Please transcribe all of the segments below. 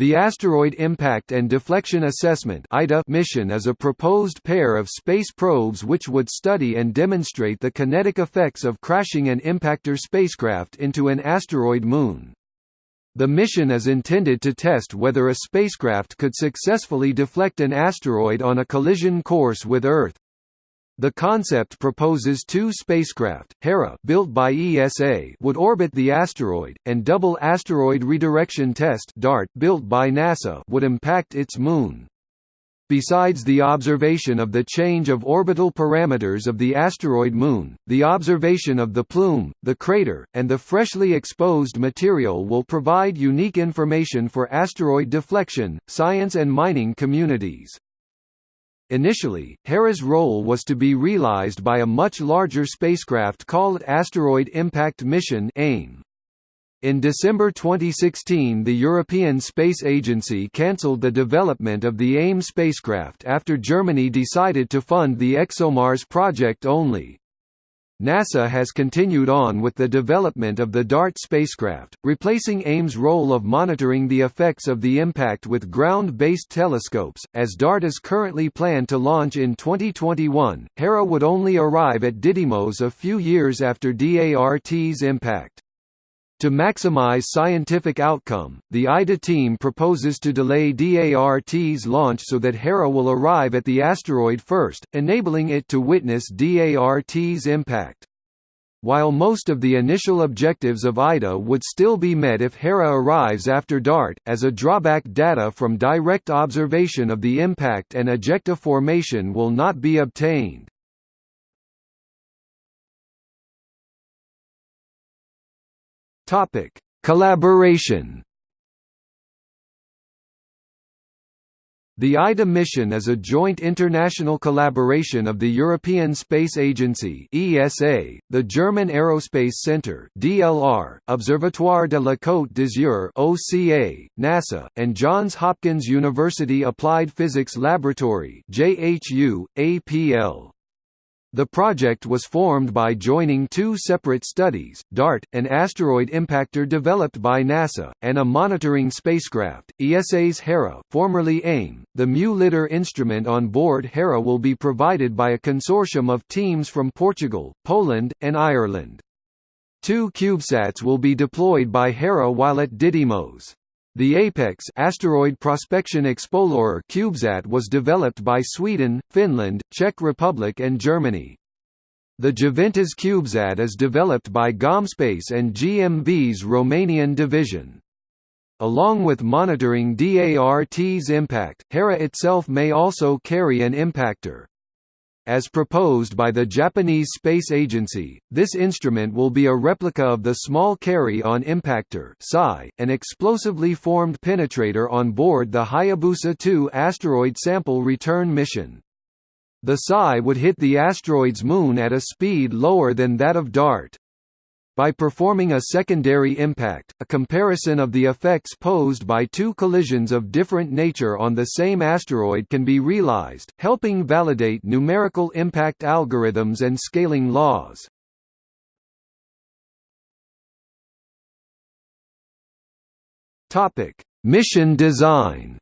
The Asteroid Impact and Deflection Assessment mission is a proposed pair of space probes which would study and demonstrate the kinetic effects of crashing an impactor spacecraft into an asteroid moon. The mission is intended to test whether a spacecraft could successfully deflect an asteroid on a collision course with Earth. The concept proposes two spacecraft, Hera built by ESA would orbit the asteroid, and Double Asteroid Redirection Test DART built by NASA would impact its moon. Besides the observation of the change of orbital parameters of the asteroid moon, the observation of the plume, the crater, and the freshly exposed material will provide unique information for asteroid deflection, science and mining communities. Initially, Hera's role was to be realized by a much larger spacecraft called Asteroid Impact Mission AIM. In December 2016 the European Space Agency cancelled the development of the AIM spacecraft after Germany decided to fund the ExoMars project only. NASA has continued on with the development of the DART spacecraft, replacing AIM's role of monitoring the effects of the impact with ground-based telescopes. As DART is currently planned to launch in 2021, Hera would only arrive at Didymos a few years after DART's impact. To maximize scientific outcome, the IDA team proposes to delay DART's launch so that Hera will arrive at the asteroid first, enabling it to witness DART's impact. While most of the initial objectives of IDA would still be met if Hera arrives after DART, as a drawback data from direct observation of the impact and ejecta formation will not be obtained. Topic: Collaboration. The IDA mission is a joint international collaboration of the European Space Agency (ESA), the German Aerospace Centre (DLR), Observatoire de la Côte d'Azur (OCA), NASA, and Johns Hopkins University Applied Physics Laboratory (JHU, APL). The project was formed by joining two separate studies, DART, an asteroid impactor developed by NASA, and a monitoring spacecraft, ESA's Hera formerly AIM. The Mu-LIDAR instrument on board Hera will be provided by a consortium of teams from Portugal, Poland, and Ireland. Two CubeSats will be deployed by Hera while at Didymos. The APEX asteroid prospection explorer CubeSat was developed by Sweden, Finland, Czech Republic and Germany. The Juventas CubeSat is developed by GomSpace and GMV's Romanian division. Along with monitoring DART's impact, Hera itself may also carry an impactor. As proposed by the Japanese Space Agency, this instrument will be a replica of the Small Carry-on Impactor an explosively formed penetrator on board the Hayabusa 2 asteroid sample return mission. The PSI would hit the asteroid's moon at a speed lower than that of DART. By performing a secondary impact, a comparison of the effects posed by two collisions of different nature on the same asteroid can be realized, helping validate numerical impact algorithms and scaling laws. Mission design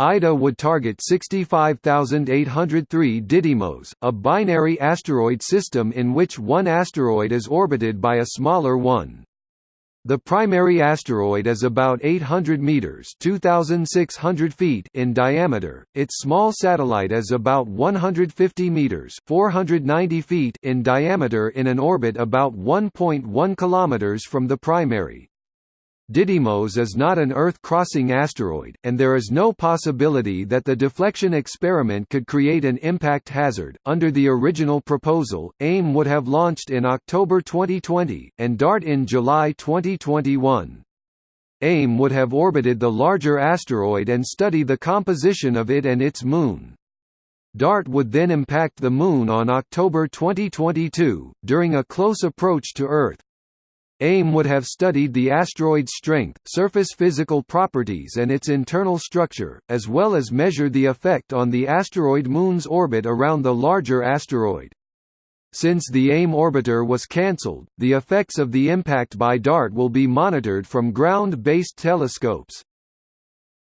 IDA would target 65803 Didymos, a binary asteroid system in which one asteroid is orbited by a smaller one. The primary asteroid is about 800 meters (2600 feet) in diameter. Its small satellite is about 150 meters (490 feet) in diameter in an orbit about 1.1 kilometers from the primary. Didymos is not an Earth-crossing asteroid, and there is no possibility that the deflection experiment could create an impact hazard. Under the original proposal, AIM would have launched in October 2020, and DART in July 2021. AIM would have orbited the larger asteroid and study the composition of it and its moon. DART would then impact the Moon on October 2022, during a close approach to Earth. AIM would have studied the asteroid's strength, surface physical properties and its internal structure, as well as measure the effect on the asteroid Moon's orbit around the larger asteroid. Since the AIM orbiter was cancelled, the effects of the impact by DART will be monitored from ground-based telescopes.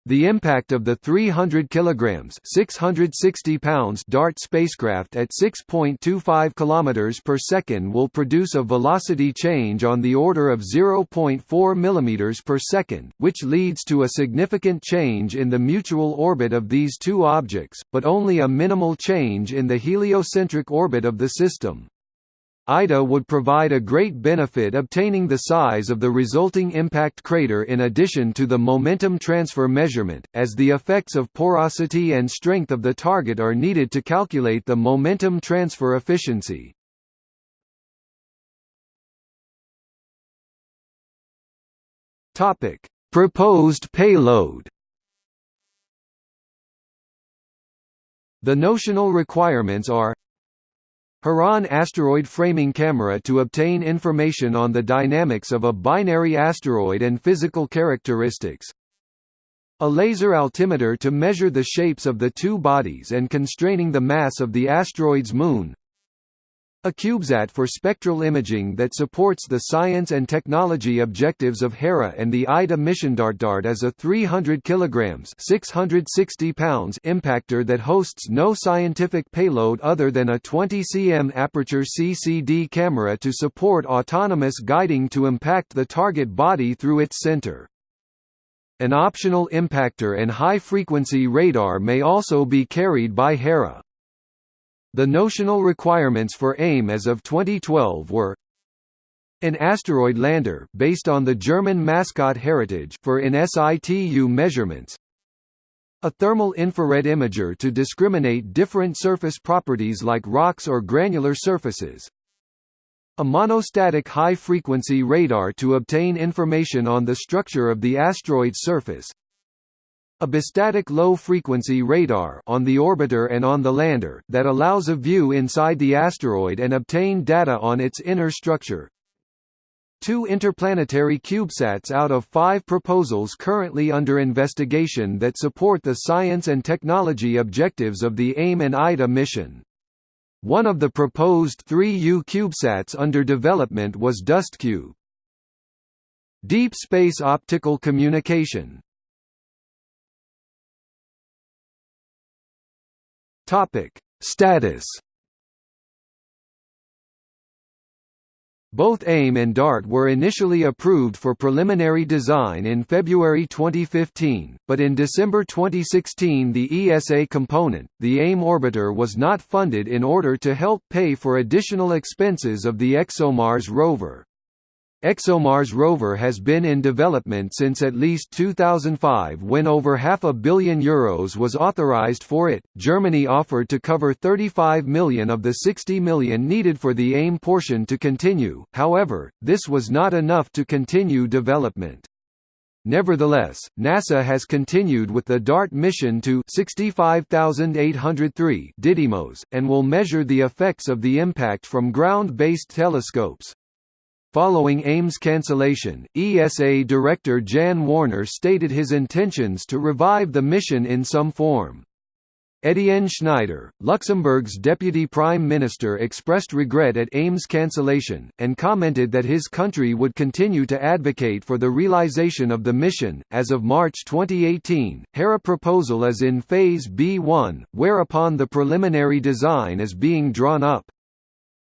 The impact of the 300 kilograms (660 pounds) DART spacecraft at 6.25 kilometers per second will produce a velocity change on the order of 0.4 millimeters per second, which leads to a significant change in the mutual orbit of these two objects, but only a minimal change in the heliocentric orbit of the system. IDA would provide a great benefit obtaining the size of the resulting impact crater in addition to the momentum transfer measurement, as the effects of porosity and strength of the target are needed to calculate the momentum transfer efficiency. Proposed payload The notional requirements are Haran asteroid framing camera to obtain information on the dynamics of a binary asteroid and physical characteristics. A laser altimeter to measure the shapes of the two bodies and constraining the mass of the asteroid's moon. A CubeSat for spectral imaging that supports the science and technology objectives of Hera and the IDA mission. DART is a 300 kg 660 pounds impactor that hosts no scientific payload other than a 20 cm aperture CCD camera to support autonomous guiding to impact the target body through its center. An optional impactor and high-frequency radar may also be carried by Hera. The notional requirements for AIM as of 2012 were an asteroid lander based on the German mascot heritage for in situ measurements a thermal infrared imager to discriminate different surface properties like rocks or granular surfaces a monostatic high-frequency radar to obtain information on the structure of the asteroid's surface a bistatic low-frequency radar on the orbiter and on the lander that allows a view inside the asteroid and obtain data on its inner structure. Two interplanetary CubeSats out of five proposals currently under investigation that support the science and technology objectives of the AIM and IDA mission. One of the proposed 3U CubeSats under development was DustCube. Deep Space Optical Communication Topic: Status. Both AIM and DART were initially approved for preliminary design in February 2015, but in December 2016 the ESA component, the AIM orbiter was not funded in order to help pay for additional expenses of the ExoMars rover. ExoMars rover has been in development since at least 2005 when over half a billion euros was authorized for it. Germany offered to cover 35 million of the 60 million needed for the AIM portion to continue, however, this was not enough to continue development. Nevertheless, NASA has continued with the DART mission to 65803 Didymos, and will measure the effects of the impact from ground-based telescopes. Following AIM's cancellation, ESA Director Jan Wörner stated his intentions to revive the mission in some form. Etienne Schneider, Luxembourg's deputy prime minister expressed regret at AIM's cancellation, and commented that his country would continue to advocate for the realization of the mission. As of March 2018, Hera proposal is in Phase B1, whereupon the preliminary design is being drawn up.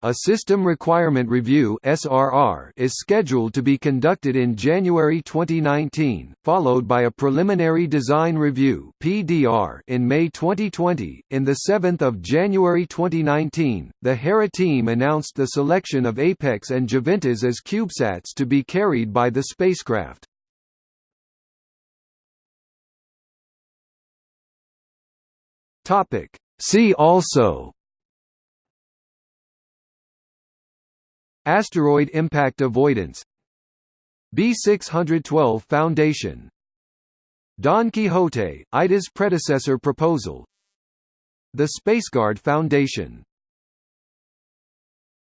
A System Requirement Review (SRR) is scheduled to be conducted in January 2019, followed by a Preliminary Design Review (PDR) in May 2020. In the 7th of January 2019, the Hera team announced the selection of Apex and Juventas as CubeSats to be carried by the spacecraft. Topic. See also Asteroid impact avoidance. B612 Foundation. Don Quixote, IDA's predecessor proposal. The SpaceGuard Foundation